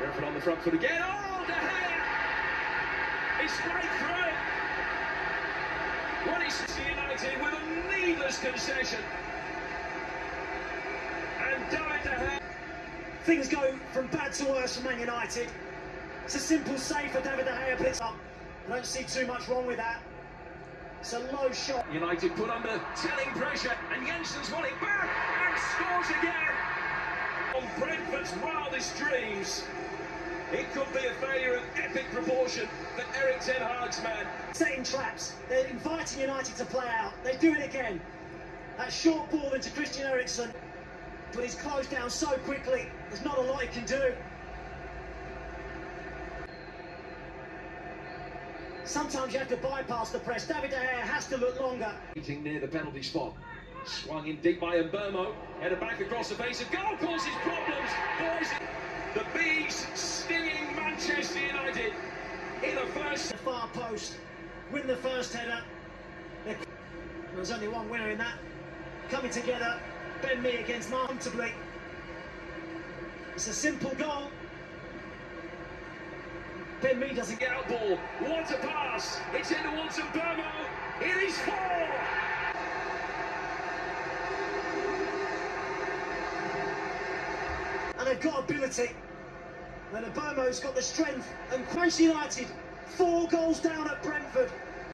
Brentford on the front foot again. Oh, De Gea! He's straight through it. What is United with a needless concession. And David De Gea. Things go from bad to worse for Man United. It's a simple save for David De Gea, but it's up. I don't see too much wrong with that. It's a low shot. United put under telling pressure, and Jensen's won it back and scores again. On Brentford's wildest dreams, it could be a failure of epic proportion for Erik Ten Hag's man. Setting traps. They're inviting United to play out. They do it again. That short ball into Christian Eriksen, but he's closed down so quickly. There's not a lot he can do. Sometimes you have to bypass the press. David De Gea has to look longer. Meeting near the penalty spot. Swung in deep by Mbeumo. Headed back across the face of goal causes problems. Boys, the Bees in the first. The far post. Win the first header. There's only one winner in that. Coming together. Ben Mee against Mark comfortably. It's a simple goal. Ben Mee doesn't get Out ball. What a pass. It's in towards Mbeumo. It is four. and they've got ability. And Mbeumo's got the strength. And Manchester United, four goals down at Brentford.